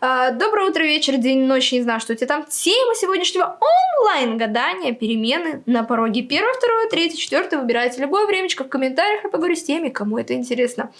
А, доброе утро, вечер, день, ночь, не знаю, что у тебя там. Тема сегодняшнего онлайн-гадания, перемены на пороге. Первое, второе, третье, четвертое. Выбирайте любое времечко в комментариях, я поговорю с теми, кому это интересно.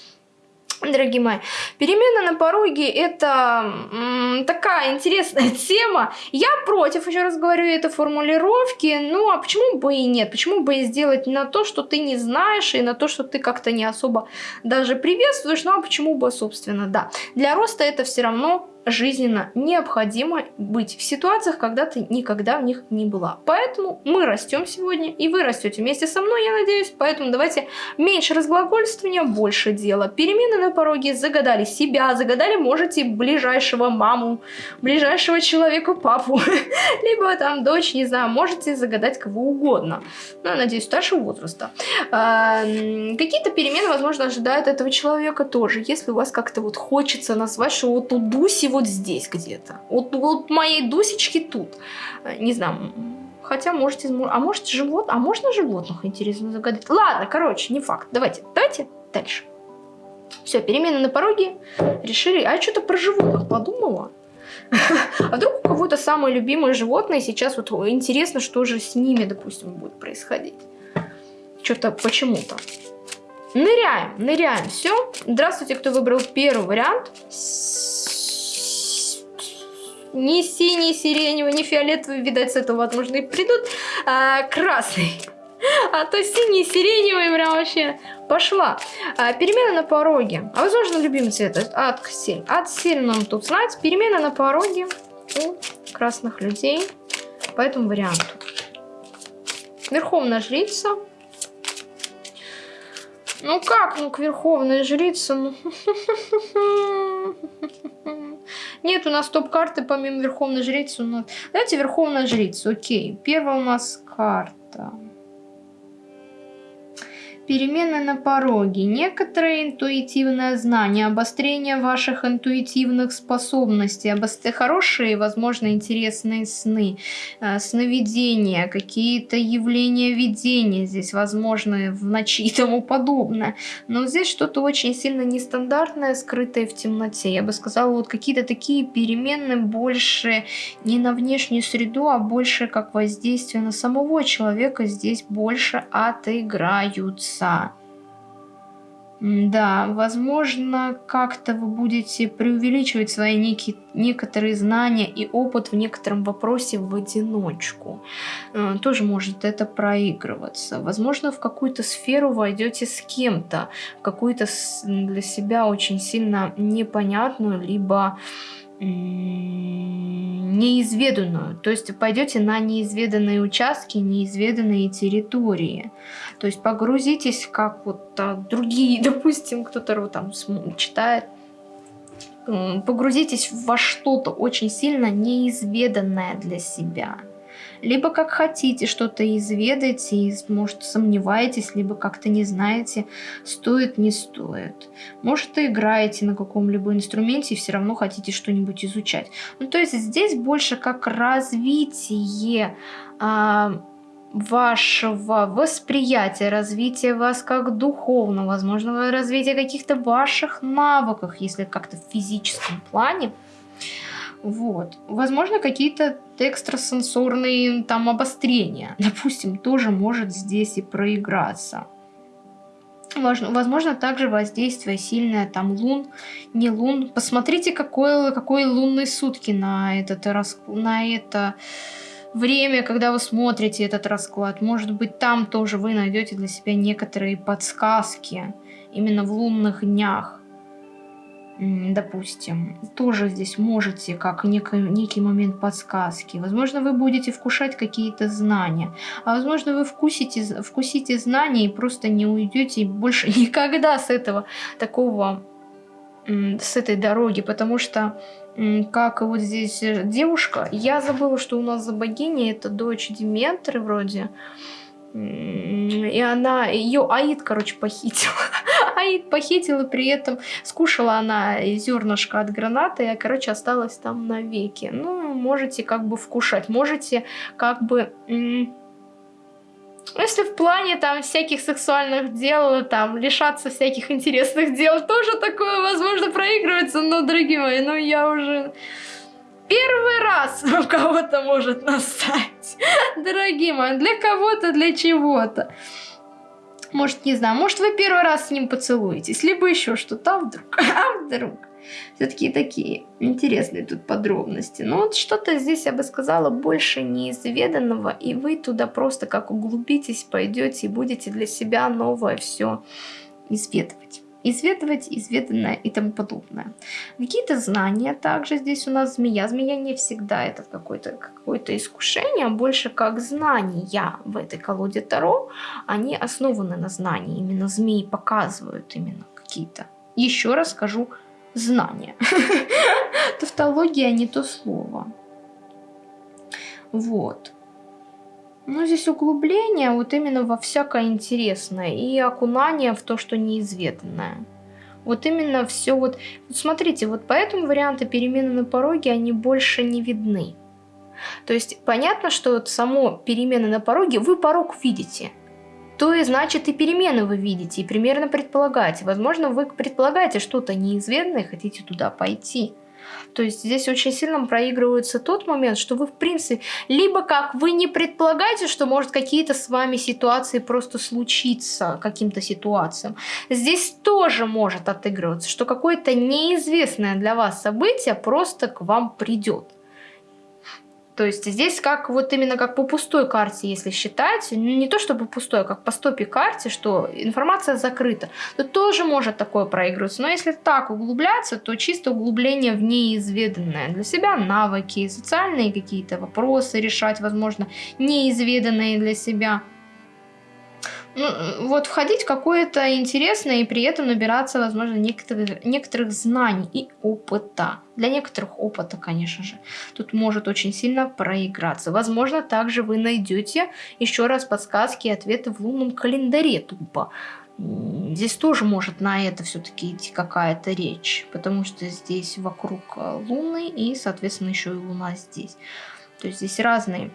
Дорогие мои, перемена на пороге это такая интересная тема. Я против, еще раз говорю, этой формулировки. Ну, а почему бы и нет? Почему бы и сделать на то, что ты не знаешь, и на то, что ты как-то не особо даже приветствуешь? Ну, а почему бы, собственно, да. Для роста это все равно жизненно необходимо быть в ситуациях, когда ты никогда в них не была. Поэтому мы растем сегодня, и вы растете вместе со мной, я надеюсь. Поэтому давайте меньше разглагольствования, больше дела. Перемены на пороге загадали себя, загадали можете ближайшего маму, ближайшего человека папу, либо там дочь, не знаю, можете загадать кого угодно. Ну, надеюсь, старшего возраста. А, какие-то перемены, возможно, ожидают этого человека тоже. Если у вас как-то вот хочется назвать, что вот у Дуси вот вот здесь где-то. Вот, вот моей Дусечки тут. Э, не знаю, хотя можете... А может живот... А можно животных, интересно, загадать? Ладно, короче, не факт. Давайте, давайте дальше. Все, перемены на пороге. Решили... А я что-то про животных подумала. А вдруг у кого-то самое любимое животное сейчас вот интересно, что же с ними, допустим, будет происходить. Что-то почему-то. Ныряем, ныряем. Все. Здравствуйте, кто выбрал первый вариант ни синий, сиреневый, ни фиолетовый, видать, с этого, возможно, и придут, а, красный. А то синий, сиреневый прям вообще пошла. А, перемена на пороге. А возможно, любимый цвет отсель. Отсель нам тут знать. Перемена на пороге у красных людей по этому варианту. Верховная жрица. Ну как, ну к верховной жрице, ну... Нет, у нас топ-карты помимо Верховной Жрицы. У нас... Давайте Верховная Жрица, окей. Первая у нас карта. Перемены на пороге. Некоторое интуитивное знание, обострение ваших интуитивных способностей, обостр... хорошие, возможно, интересные сны, э, сновидения, какие-то явления видения здесь, возможно, в ночи и тому подобное. Но здесь что-то очень сильно нестандартное, скрытое в темноте. Я бы сказала, вот какие-то такие перемены больше не на внешнюю среду, а больше как воздействие на самого человека здесь больше отыграются отца. Да, возможно, как-то вы будете преувеличивать свои некие, некоторые знания и опыт в некотором вопросе в одиночку. Э, тоже может это проигрываться. Возможно, в какую-то сферу войдете с кем-то, какую-то для себя очень сильно непонятную, либо неизведанную. То есть пойдете на неизведанные участки, неизведанные территории. То есть погрузитесь, как вот а, другие, допустим, кто-то там читает, погрузитесь во что-то очень сильно неизведанное для себя либо как хотите что-то изведать и, может, сомневаетесь, либо как-то не знаете, стоит, не стоит. Может, и играете на каком-либо инструменте и все равно хотите что-нибудь изучать. Ну, то есть здесь больше как развитие а, вашего восприятия, развития вас как духовно, возможно, развитие каких-то ваших навыков, если как-то в физическом плане. Вот. Возможно, какие-то экстрасенсорные там обострения, допустим, тоже может здесь и проиграться. Возможно, также воздействие сильное, там лун, не лун. Посмотрите, какой, какой лунные сутки на, этот, на это время, когда вы смотрите этот расклад. Может быть, там тоже вы найдете для себя некоторые подсказки именно в лунных днях допустим, тоже здесь можете, как некий, некий момент подсказки. Возможно, вы будете вкушать какие-то знания, а возможно, вы вкусите, вкусите знания и просто не уйдете больше никогда с этого такого, с этой дороги, потому что как вот здесь девушка, я забыла, что у нас за богиня, это дочь Диметры вроде, и она, ее Аид, короче, похитила. Похитила, при этом скушала она зернышко от гранаты, и, короче, осталась там навеки. Ну, можете как бы вкушать, можете как бы Если в плане там всяких сексуальных дел, там лишаться всяких интересных дел, тоже такое возможно проигрывается, но, дорогие мои, ну я уже первый раз у кого-то может настать. Дорогие мои, для кого-то, для чего-то. Может, не знаю, может вы первый раз с ним поцелуетесь, либо еще что-то, а вдруг, а вдруг. Все-таки такие интересные тут подробности. Но вот что-то здесь, я бы сказала, больше неизведанного, и вы туда просто как углубитесь, пойдете и будете для себя новое все изведывать изведывать изведанное и тому подобное. Какие-то знания также здесь у нас змея. Змея не всегда это какое-то какое, искушение, а больше как знания в этой колоде Таро. Они основаны на знании. Именно змеи показывают именно какие-то. Еще раз скажу, знания. Тавтология не то слово. Вот. Ну, здесь углубление вот именно во всякое интересное и окунание в то, что неизведанное. Вот именно все вот... Смотрите, вот поэтому варианты перемены на пороге, они больше не видны. То есть понятно, что вот само перемены на пороге, вы порог видите. То и значит и перемены вы видите, и примерно предполагаете. Возможно, вы предполагаете что-то неизведанное и хотите туда пойти. То есть здесь очень сильно проигрывается тот момент, что вы в принципе, либо как вы не предполагаете, что может какие-то с вами ситуации просто случиться, каким-то ситуациям. Здесь тоже может отыгрываться, что какое-то неизвестное для вас событие просто к вам придет. То есть здесь как вот именно как по пустой карте, если считать, ну, не то чтобы пустой, а как по стопе карте, что информация закрыта, то тоже может такое проигрываться. Но если так углубляться, то чисто углубление в неизведанное. Для себя навыки, социальные какие-то вопросы решать, возможно, неизведанные для себя – ну, вот входить в какое-то интересное и при этом набираться, возможно, некоторых, некоторых знаний и опыта. Для некоторых опыта, конечно же, тут может очень сильно проиграться. Возможно, также вы найдете еще раз подсказки и ответы в лунном календаре тупо. Здесь тоже может на это все-таки идти какая-то речь, потому что здесь вокруг э, Луны и, соответственно, еще и Луна здесь. То есть здесь разные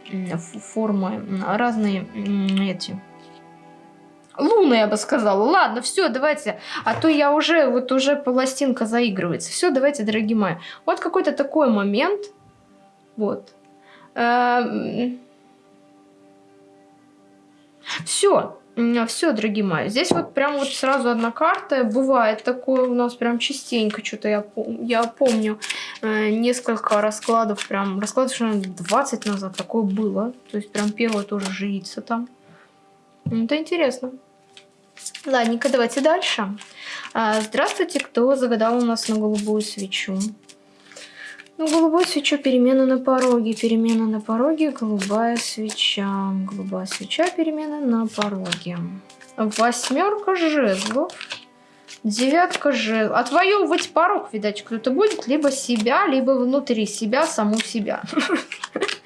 формы, разные эти Луна, я бы сказала. Ладно, все, давайте. А то я уже, вот уже пластинка заигрывается. Все, давайте, дорогие мои. Вот какой-то такой момент. Вот. Эм. Все. Все, дорогие мои, здесь вот прям вот сразу одна карта. Бывает такое у нас прям частенько, что-то я, я помню э, несколько раскладов, прям раскладов, что 20 назад такое было. То есть прям первое тоже жится там. Это интересно. Ладненько, давайте дальше. А, здравствуйте, кто загадал у нас на голубую свечу. Ну, голубую свечу, перемена на пороге, перемена на пороге, голубая свеча, голубая свеча, перемена на пороге. Восьмерка жезлов, девятка жезлов. Отвоевывать порог, видать, кто-то будет, либо себя, либо внутри себя, саму себя.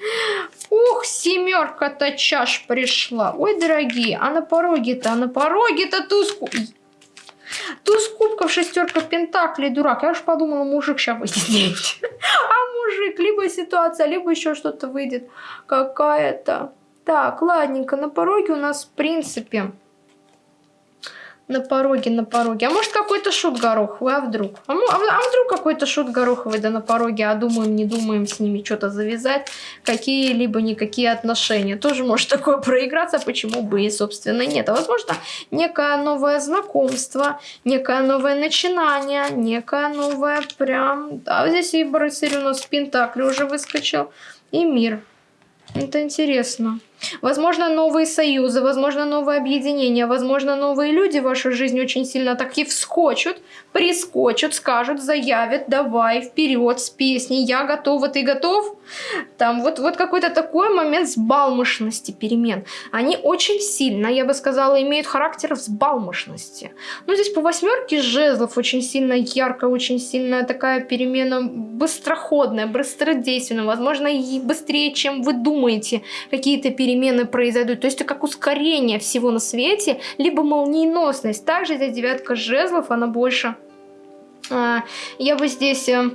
Ух, семерка-то чаш пришла. Ой, дорогие, а на пороге-то, а на пороге-то туз... Туз кубков, шестерка пентаклей, дурак. Я уж подумала, мужик сейчас выйдет. А мужик, либо ситуация, либо еще что-то выйдет какая-то. Так, ладненько, на пороге у нас, в принципе, на пороге, на пороге. А может какой-то шут гороховый, а вдруг? А, а, а вдруг какой-то шут гороховый, да на пороге, а думаем, не думаем с ними что-то завязать, какие-либо никакие отношения. Тоже может такое проиграться, почему бы и, собственно, нет. А возможно, некое новое знакомство, некое новое начинание, некое новое прям... Да, здесь и рыцарь у нас в Пентакле уже выскочил, и мир. Это интересно. Возможно, новые союзы, возможно, новые объединения, возможно, новые люди в вашу жизнь очень сильно так и вскочат, прискочат, скажут, заявят, давай, вперед с песней, я готова, ты готов? Там вот, вот какой-то такой момент взбалмошности перемен. Они очень сильно, я бы сказала, имеют характер взбалмошности. Ну, здесь по восьмерке жезлов очень сильно ярко, очень сильная такая перемена быстроходная, быстродейственная, возможно, и быстрее, чем вы думаете, какие-то перемены перемены произойдут. То есть это как ускорение всего на свете, либо молниеносность. Также здесь девятка жезлов, она больше... А, я бы здесь э,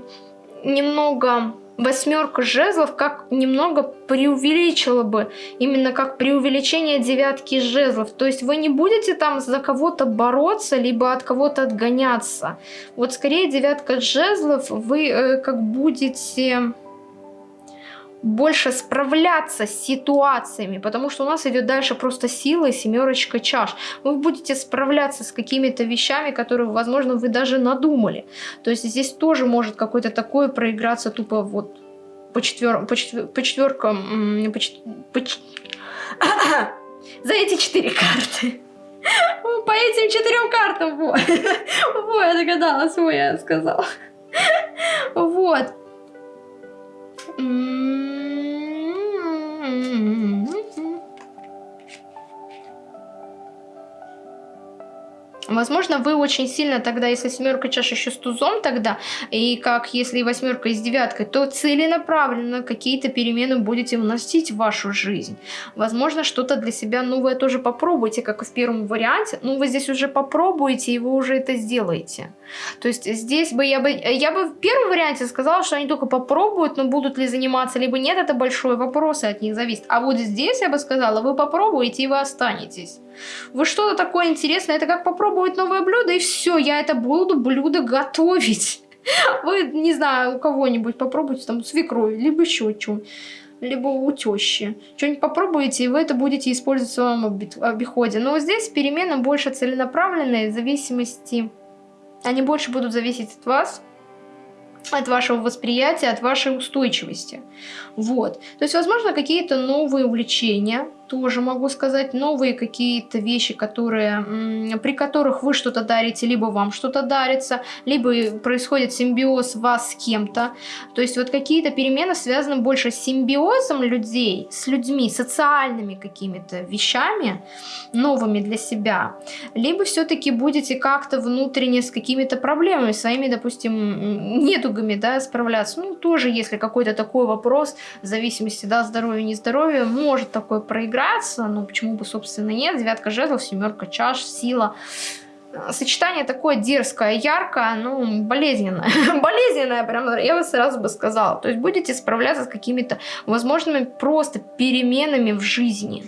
немного восьмерка жезлов как немного преувеличила бы, именно как преувеличение девятки жезлов. То есть вы не будете там за кого-то бороться, либо от кого-то отгоняться. Вот скорее девятка жезлов вы э, как будете больше справляться с ситуациями, потому что у нас идет дальше просто сила и семерочка чаш. Вы будете справляться с какими-то вещами, которые, возможно, вы даже надумали. То есть здесь тоже может какое-то такое проиграться тупо вот по, четвер... по, четвер... по четверкам, по, чет... по... за эти четыре карты. По этим четырем картам, вот. Вот, я догадалась, вот я сказала. Вот. 嗯。Возможно, вы очень сильно тогда, если семерка чаш еще с тузом тогда, и как если восьмерка с девяткой, то целенаправленно какие-то перемены будете вносить в вашу жизнь. Возможно, что-то для себя новое тоже попробуйте, как и в первом варианте. Ну, вы здесь уже попробуете, и вы уже это сделаете. То есть здесь бы я бы, я бы в первом варианте сказала, что они только попробуют, но будут ли заниматься, либо нет, это большой вопрос, и от них зависит. А вот здесь я бы сказала, вы попробуете, и вы останетесь. Вы что-то такое интересное, это как попробовать новое блюдо, и все, я это буду блюдо готовить. Вы, не знаю, у кого-нибудь попробуйте там свекрови, либо еще что-нибудь либо у тещи. Что-нибудь попробуйте, и вы это будете использовать в своем обиходе. Но здесь перемены больше целенаправленные, в зависимости... Они больше будут зависеть от вас, от вашего восприятия, от вашей устойчивости. Вот. То есть, возможно, какие-то новые увлечения, тоже могу сказать, новые какие-то вещи, которые, при которых вы что-то дарите, либо вам что-то дарится, либо происходит симбиоз вас с кем-то. То есть вот какие-то перемены связаны больше с симбиозом людей, с людьми, социальными какими-то вещами, новыми для себя. Либо все-таки будете как-то внутренне с какими-то проблемами, своими, допустим, недугами, да, справляться. Ну, тоже, если какой-то такой вопрос, в зависимости, да, здоровья, не здоровья, может такое проиграться, ну, почему бы, собственно, нет. Девятка жезлов, семерка чаш, сила. Сочетание такое дерзкое, яркое, ну, болезненное. болезненное, прям, я бы сразу бы сказала. То есть будете справляться с какими-то возможными просто переменами в жизни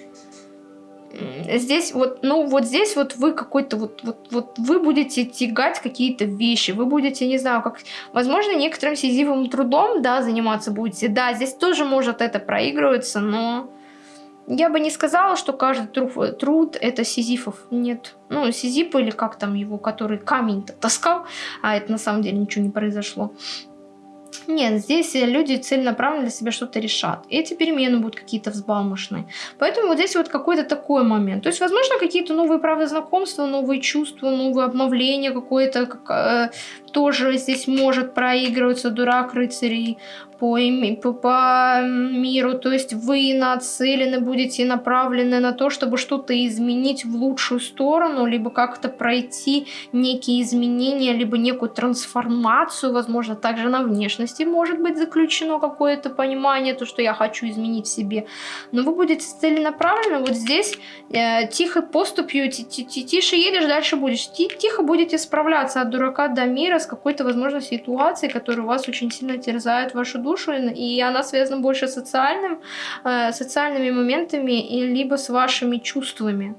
здесь вот, ну вот здесь вот вы какой-то вот, вот, вот вы будете тягать какие-то вещи, вы будете, не знаю, как, возможно, некоторым сизифовым трудом, да, заниматься будете, да, здесь тоже может это проигрываться, но я бы не сказала, что каждый труд, труд это сизифов, нет, ну, сизиф или как там его, который камень-то таскал, а это на самом деле ничего не произошло, нет, здесь люди целенаправленно для себя что-то решат. Эти перемены будут какие-то взбалмошные. Поэтому вот здесь вот какой-то такой момент. То есть, возможно, какие-то новые, правда, знакомства, новые чувства, новые обновления, какое-то как, э, тоже здесь может проигрываться дурак рыцарей по, по, по миру. То есть вы нацелены, будете направлены на то, чтобы что-то изменить в лучшую сторону, либо как-то пройти некие изменения, либо некую трансформацию, возможно, также на внешности может быть заключено какое-то понимание, то, что я хочу изменить в себе. Но вы будете целенаправлены вот здесь э, тихо поступью, тише едешь, дальше будешь. Тихо будете справляться от дурака до мира с какой-то, возможно, ситуацией, которая вас очень сильно терзает вашу душу, и она связана больше с социальным, э, социальными моментами, и либо с вашими чувствами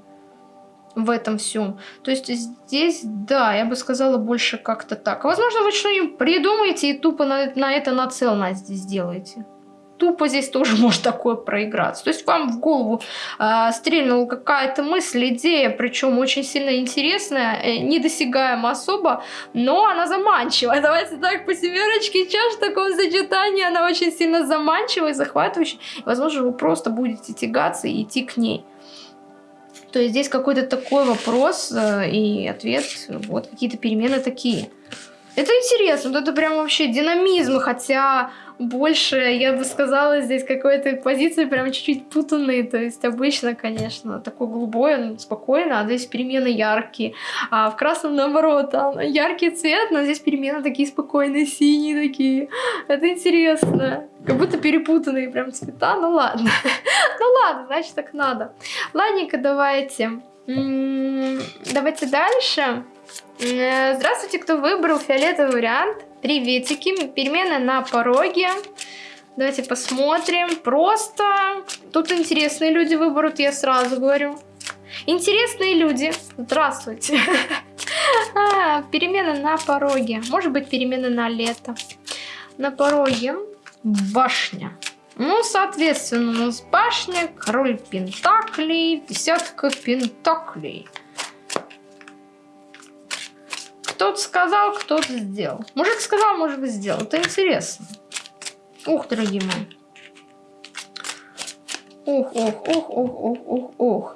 в этом всем. То есть здесь, да, я бы сказала больше как-то так. Возможно, вы что-нибудь придумаете и тупо на, на это нацеленно здесь сделаете тупо здесь тоже может такое проиграться. То есть вам в голову э, стрельнула какая-то мысль, идея, причем очень сильно интересная, э, недосягаема особо, но она заманчивая. Давайте так, по семерочке чаш в таком сочетании она очень сильно заманчивая захватывающая. Возможно, вы просто будете тягаться и идти к ней. То есть здесь какой-то такой вопрос э, и ответ, вот какие-то перемены такие. Это интересно, вот это прям вообще динамизм, хотя больше, я бы сказала, здесь какой-то позиции прям чуть-чуть путанные. То есть обычно, конечно, такой голубой, он спокойно, а здесь перемены яркие. А в красном наоборот, там яркий цвет, но здесь перемены такие спокойные, синие такие. Это интересно. Как будто перепутанные прям цвета. Ну ладно. Ну ладно, значит так надо. Ладненько, давайте. Давайте дальше. Здравствуйте, кто выбрал фиолетовый вариант. Приветики, перемены на пороге. Давайте посмотрим. Просто тут интересные люди выберут, я сразу говорю. Интересные люди. Здравствуйте. А, перемены на пороге. Может быть, перемены на лето. На пороге башня. Ну, соответственно, у нас башня, король пентаклей, десятка пентаклей. Кто-то сказал, кто-то сделал. Мужик сказал, мужик сделал. Это интересно. Ух, дорогие мои. Ух, ух, ух, ух, ух, ух, ух.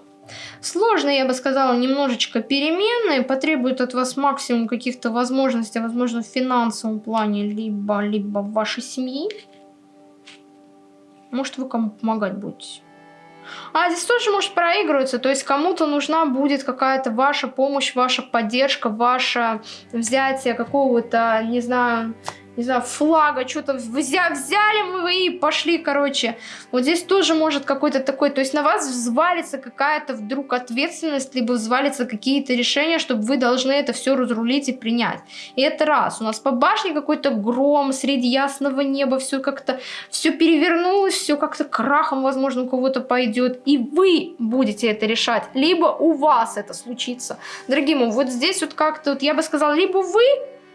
Сложно, я бы сказала, немножечко переменные, потребуют от вас максимум каких-то возможностей, возможно, в финансовом плане, либо, либо в вашей семьи. Может, вы кому помогать будете. А здесь тоже может проигрываться, то есть кому-то нужна будет какая-то ваша помощь, ваша поддержка, ваше взятие какого-то, не знаю, не знаю, флага, что-то взяли, взяли мы и пошли, короче. Вот здесь тоже может какой-то такой, то есть на вас взвалится какая-то вдруг ответственность, либо взвалится какие-то решения, чтобы вы должны это все разрулить и принять. И это раз. У нас по башне какой-то гром среди ясного неба, все как-то, все перевернулось, все как-то крахом, возможно, у кого-то пойдет. И вы будете это решать, либо у вас это случится. Дорогие мои, вот здесь вот как-то, вот я бы сказала, либо вы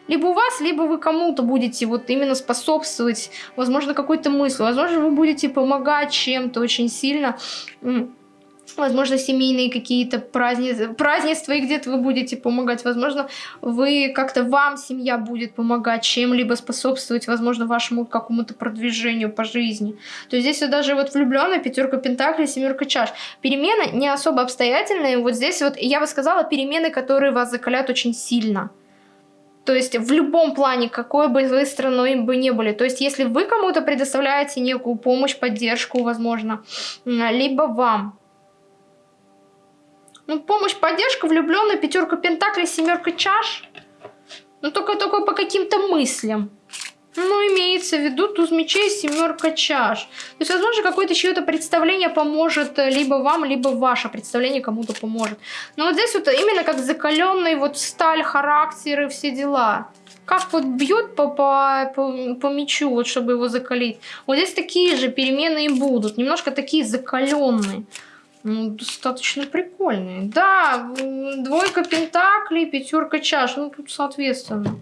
либо у вас, либо вы кому-то будете вот именно способствовать, возможно, какой-то мысль, возможно, вы будете помогать чем-то очень сильно, возможно, семейные какие-то празднества, празднества, и где-то вы будете помогать, возможно, вы как-то вам семья будет помогать чем-либо способствовать, возможно, вашему какому-то продвижению по жизни. То есть здесь даже вот влюбленная пятерка пентаклей, семерка чаш. Перемены не особо обстоятельные, вот здесь вот, я бы сказала, перемены, которые вас закалят очень сильно. То есть в любом плане, какой бы вы страной бы не были. То есть если вы кому-то предоставляете некую помощь, поддержку, возможно, либо вам. Ну, помощь, поддержка, влюбленная, пятерка пентаклей, семерка чаш. Ну, только, только по каким-то мыслям. Ну, имеется в виду туз мечей, семерка чаш. То есть, возможно, какое-то чье-то представление поможет э, либо вам, либо ваше представление кому-то поможет. Но вот здесь вот именно как закаленный вот сталь, характер и все дела. Как вот бьет по, по, по, по мячу, вот чтобы его закалить. Вот здесь такие же перемены и будут. Немножко такие закаленные. Ну, достаточно прикольные. Да, двойка пентаклей, пятерка чаш. Ну, тут соответственно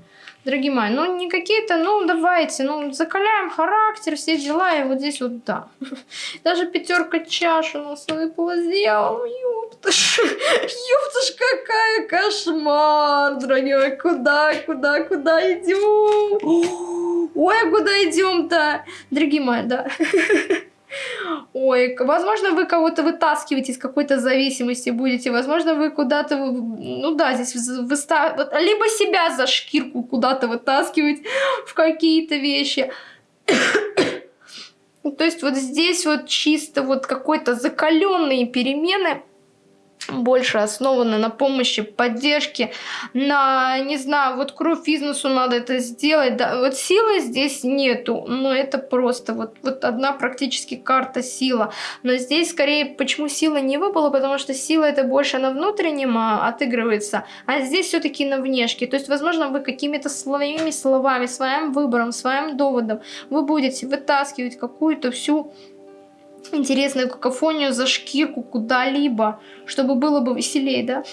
дорогие мои, ну не какие-то, ну давайте, ну закаляем характер, все дела, и вот здесь вот да. Даже пятерка чаш у нас выпала сделал, ёпташ, ёпташ, какая кошмар, дорогие куда, куда, куда идем? Ой, а куда идем-то? Дорогие мои, да. Ой, возможно, вы кого-то вытаскиваете из какой-то зависимости будете, возможно, вы куда-то, ну да, здесь выста... либо себя за шкирку куда-то вытаскивать в какие-то вещи. То есть вот здесь вот чисто вот какой-то закаленные перемены – больше основаны на помощи, поддержке, на, не знаю, вот кровь бизнесу надо это сделать, да, вот силы здесь нету, но это просто вот, вот одна практически карта сила, но здесь скорее, почему сила не выпала, потому что сила это больше на внутреннем а, отыгрывается, а здесь все-таки на внешке, то есть, возможно, вы какими-то своими словами, своим выбором, своим доводом, вы будете вытаскивать какую-то всю интересную какофонию за шкирку куда-либо, чтобы было бы веселее, да?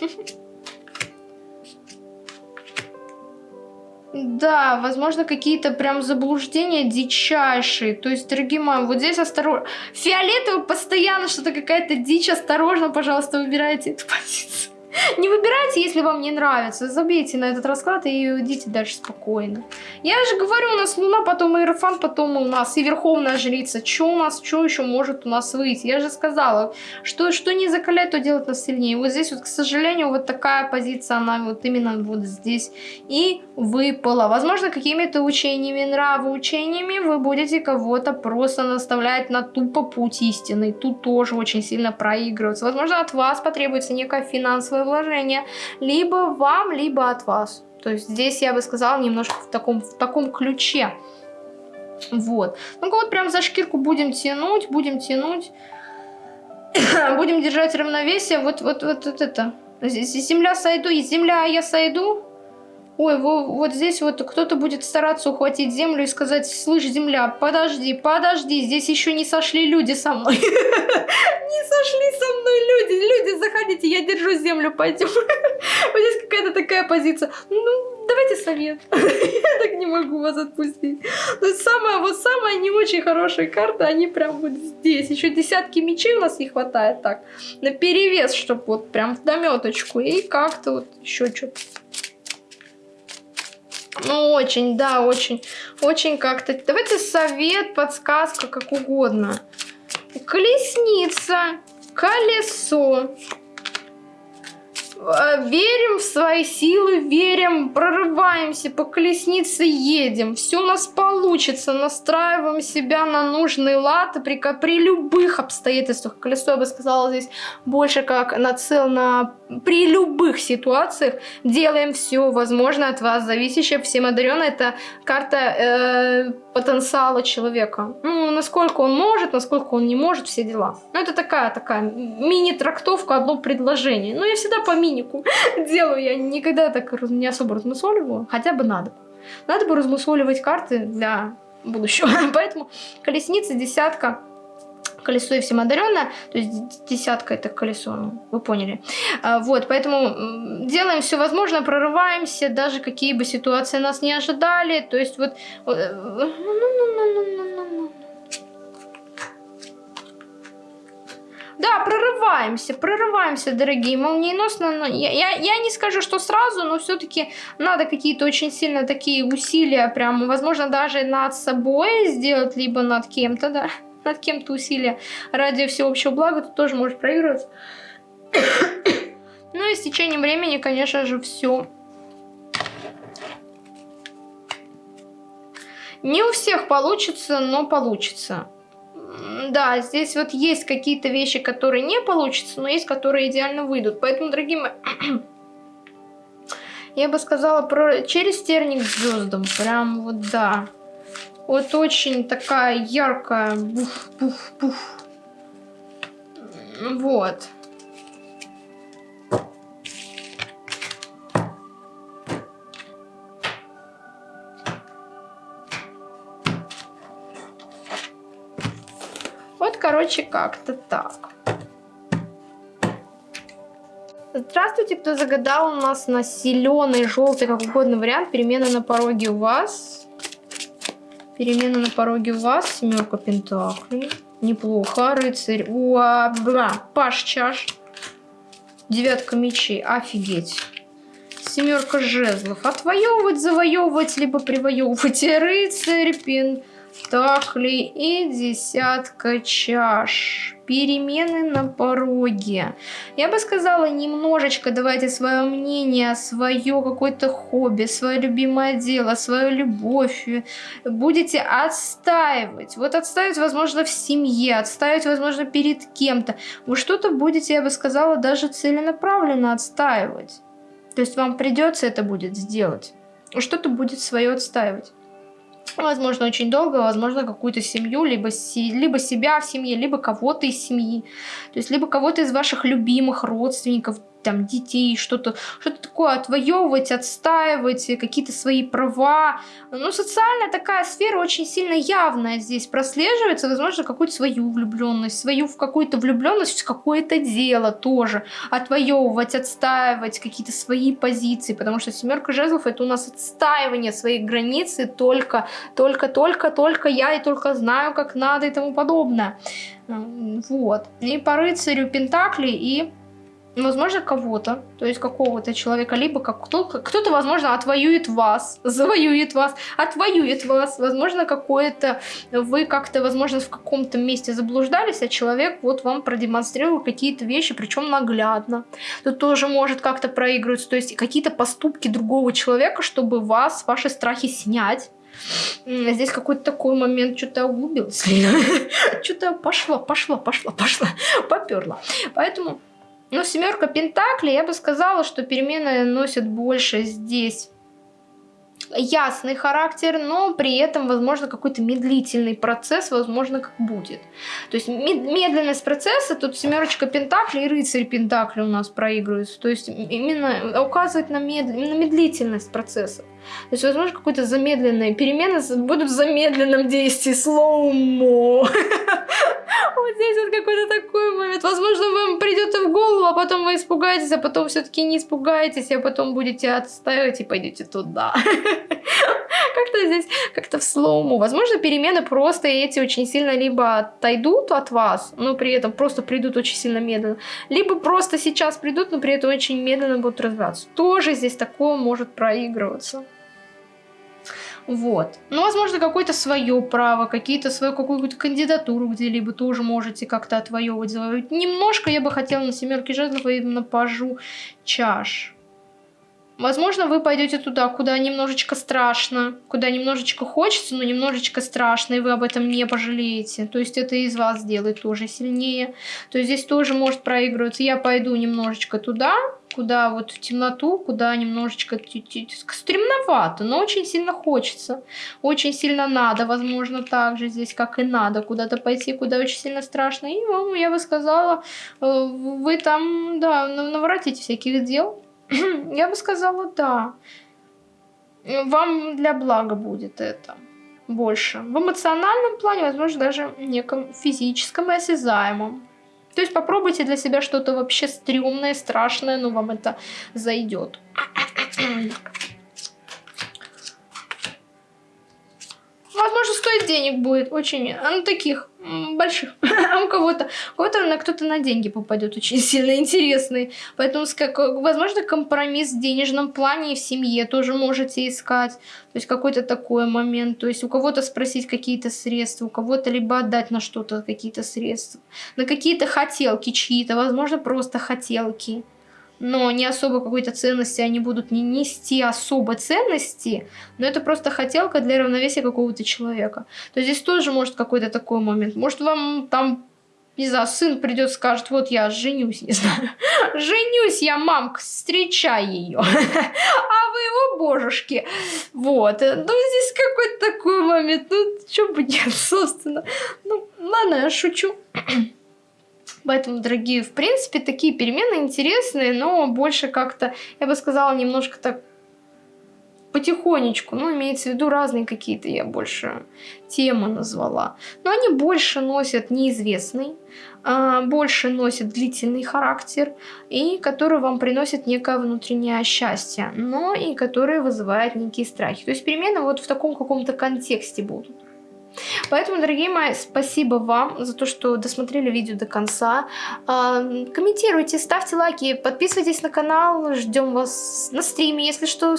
Да, возможно, какие-то прям заблуждения дичайшие. То есть, дорогие мои, вот здесь осторожно. Фиолетовый постоянно что-то какая-то дичь. Осторожно, пожалуйста, выбирайте эту позицию. Не выбирайте, если вам не нравится. Забейте на этот расклад и идите дальше спокойно. Я же говорю, у нас Луна, потом Иерофан, потом у нас и Верховная Жрица. Что у нас, что еще может у нас выйти? Я же сказала, что, что не закалять, то делать нас сильнее. Вот здесь вот, к сожалению, вот такая позиция, она вот именно вот здесь и выпала. Возможно, какими-то учениями, нравоучениями вы будете кого-то просто наставлять на тупо путь истины. Тут тоже очень сильно проигрываться. Возможно, от вас потребуется некая финансовая свое вложение либо вам, либо от вас. То есть здесь я бы сказала немножко в таком, в таком ключе. Вот. Ну вот прям за шкирку будем тянуть, будем тянуть. будем держать равновесие. Вот, вот, вот, вот это. Земля сойду, земля я сойду. Ой, вот здесь вот кто-то будет стараться ухватить землю и сказать, слышь, земля, подожди, подожди, здесь еще не сошли люди со мной. Не сошли со мной люди, люди, заходите, я держу землю, пойдем. Вот здесь какая-то такая позиция. Ну, давайте совет. Я так не могу вас отпустить. Но самая, вот самая не очень хорошая карта, они прям вот здесь. Еще десятки мечей у нас не хватает так. На перевес, чтобы вот прям в дометочку. И как-то вот еще что-то. Ну, очень, да, очень, очень как-то. Давайте совет, подсказка, как угодно. Колесница, колесо. Э, верим в свои силы, верим, прорываемся, по колеснице едем. Все у нас получится, настраиваем себя на нужный лад при, при любых обстоятельствах. Колесо, я бы сказала, здесь больше как нацел на при любых ситуациях. Делаем все возможное от вас зависящее. Всем одаренная это карта э, потенциала человека. Ну, насколько он может, насколько он не может, все дела. Ну, это такая, такая мини-трактовка, одно предложение. Ну, я всегда по минику делаю, я никогда так не особо размусоливаю, хотя бы надо. Надо бы размусоливать карты для будущего. Поэтому колесница, десятка, колесо и всем одаренное, то есть десятка это колесо, ну, вы поняли. А, вот, поэтому делаем все возможное, прорываемся, даже какие бы ситуации нас не ожидали, то есть вот... Да, прорываемся, прорываемся, дорогие, молниеносно. Но я, я, я не скажу, что сразу, но все-таки надо какие-то очень сильно такие усилия, прям, возможно, даже над собой сделать, либо над кем-то, да над кем-то усилия ради всеобщего блага, тут тоже может проигрываться. ну и с течением времени, конечно же, все. Не у всех получится, но получится. Да, здесь вот есть какие-то вещи, которые не получатся, но есть, которые идеально выйдут. Поэтому, дорогие мои, я бы сказала про через терник звездам. Прям вот да. Вот очень такая яркая. Буф, буф, буф. Вот. Короче, как-то так. Здравствуйте, кто загадал у нас на зеленый, желтый, как угодно вариант. Перемена на пороге у вас. Перемена на пороге у вас. Семерка пентаклей. Неплохо. Рыцарь. Уа, бла. Паш чаш. Девятка мечей. Офигеть. Семерка жезлов. Отвоевывать, завоевывать, либо привоевывать. Рыцарь, пентаклей и десятка чаш перемены на пороге. Я бы сказала, немножечко давайте свое мнение, свое какое-то хобби, свое любимое дело, свою любовь будете отстаивать. Вот отстаивать, возможно, в семье, отстаивать, возможно, перед кем-то. Вы что-то будете, я бы сказала, даже целенаправленно отстаивать. То есть вам придется это будет сделать. Что-то будет свое отстаивать возможно, очень долго, возможно, какую-то семью, либо, си, либо себя в семье, либо кого-то из семьи, то есть либо кого-то из ваших любимых родственников, там, детей, что-то что, -то, такое отвоевывать, отстаивать, какие-то свои права. Ну, социальная такая сфера очень сильно явная здесь прослеживается, возможно, какую-то свою влюбленность, свою в какую-то влюбленность в какое-то дело тоже отвоевывать, отстаивать какие-то свои позиции, потому что семерка жезлов это у нас отстаивание своих границ и только, только, только, только я и только знаю, как надо и тому подобное. Вот. И по рыцарю Пентакли и возможно, кого-то, то есть какого-то человека, либо как кто-то, кто возможно, отвоюет вас, завоюет вас, отвоюет вас, возможно, какое-то, вы как-то, возможно, в каком-то месте заблуждались, а человек вот вам продемонстрировал какие-то вещи, причем наглядно. Тут тоже может как-то проигрываться, то есть какие-то поступки другого человека, чтобы вас, ваши страхи снять, Здесь какой-то такой момент, что-то углубился. Что-то пошло, пошло, пошло, пошло, поперло. Поэтому ну, семерка пентаклей, я бы сказала, что перемены носят больше здесь ясный характер, но при этом, возможно, какой-то медлительный процесс, возможно, как будет. То есть медленность процесса, тут семерочка пентаклей и рыцарь пентаклей у нас проигрываются. То есть именно указывает на, мед... на медлительность процесса. То есть, возможно, какой-то замедленные перемены будут в замедленном действии, слоумо. Вот здесь вот какой-то такой момент. Возможно, вам придет в голову, а потом вы испугаетесь, а потом все-таки не испугаетесь, а потом будете отстаивать и пойдете туда. Как-то здесь, как-то в слоуму. Возможно, перемены просто эти очень сильно либо отойдут от вас, но при этом просто придут очень сильно медленно, либо просто сейчас придут, но при этом очень медленно будут развиваться. Тоже здесь такое может проигрываться. Вот. Ну, возможно, какое-то свое право, какие-то свою какую-то кандидатуру где-либо тоже можете как-то отвоевывать, завоевывать. Немножко я бы хотела на семерке жезлов и на пажу чаш. Возможно, вы пойдете туда, куда немножечко страшно, куда немножечко хочется, но немножечко страшно, и вы об этом не пожалеете. То есть это из вас сделает тоже сильнее. То есть здесь тоже может проигрываться. Я пойду немножечко туда, куда вот в темноту, куда немножечко стремновато, но очень сильно хочется. Очень сильно надо, возможно, так же здесь, как и надо, куда-то пойти, куда очень сильно страшно. И вам, я бы сказала, э, вы там, да, наворотите всяких дел. Я бы сказала, да. Вам для блага будет это больше. В эмоциональном плане, возможно, даже неком физическом и осязаемом. То есть попробуйте для себя что-то вообще стрёмное, страшное, но вам это зайдет. Возможно, стоит денег будет очень, ну таких больших, а у кого-то, у кого-то на кто-то на деньги попадет очень сильно интересный. Поэтому, как, возможно, компромисс в денежном плане и в семье тоже можете искать. То есть какой-то такой момент. То есть у кого-то спросить какие-то средства, у кого-то либо отдать на что-то какие-то средства. На какие-то хотелки чьи-то, возможно, просто хотелки но не особо какой-то ценности, они будут не нести особо ценности, но это просто хотелка для равновесия какого-то человека. То здесь тоже может какой-то такой момент. Может вам там не знаю, сын придет, скажет, вот я женюсь, не знаю, женюсь я, мамка, встречай ее, а вы его божушки, вот, ну здесь какой-то такой момент, ну что бы нет, собственно, ну ладно, я шучу. Поэтому, дорогие, в принципе, такие перемены интересные, но больше как-то, я бы сказала, немножко так потихонечку, ну, имеется в виду разные какие-то, я больше темы назвала. Но они больше носят неизвестный, а, больше носят длительный характер, и которые вам приносят некое внутреннее счастье, но и которые вызывают некие страхи. То есть перемены вот в таком каком-то контексте будут. Поэтому, дорогие мои, спасибо вам за то, что досмотрели видео до конца. А, комментируйте, ставьте лайки, подписывайтесь на канал, ждем вас на стриме. Если что,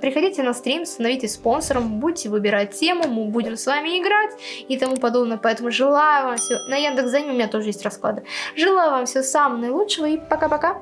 приходите на стрим, становитесь спонсором, будете выбирать тему, мы будем с вами играть и тому подобное. Поэтому желаю вам всего... На Яндекс.Зене у меня тоже есть расклады. Желаю вам всего самого наилучшего и пока-пока.